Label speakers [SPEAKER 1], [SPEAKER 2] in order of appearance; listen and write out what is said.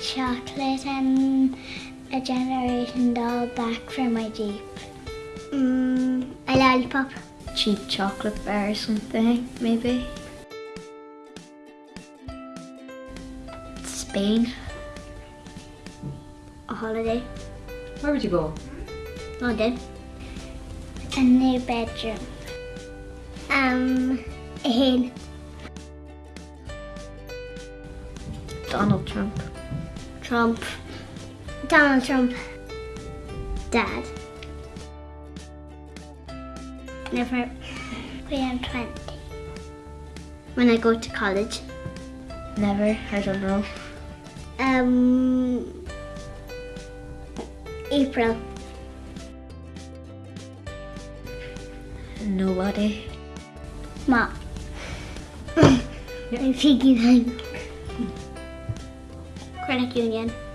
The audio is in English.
[SPEAKER 1] chocolate and a Generation doll back from my Jeep. Mm, a lollipop.
[SPEAKER 2] Cheap chocolate bar or something, maybe. Spain.
[SPEAKER 1] A holiday.
[SPEAKER 3] Where would you go?
[SPEAKER 1] London. A new bedroom. Um, a head.
[SPEAKER 2] Donald Trump.
[SPEAKER 1] Trump. Donald Trump. Dad. Never. When I'm 20. When I go to college.
[SPEAKER 2] Never, I don't know.
[SPEAKER 1] Um, April.
[SPEAKER 2] Nobody.
[SPEAKER 1] Ma. My piggy bank. Credit union.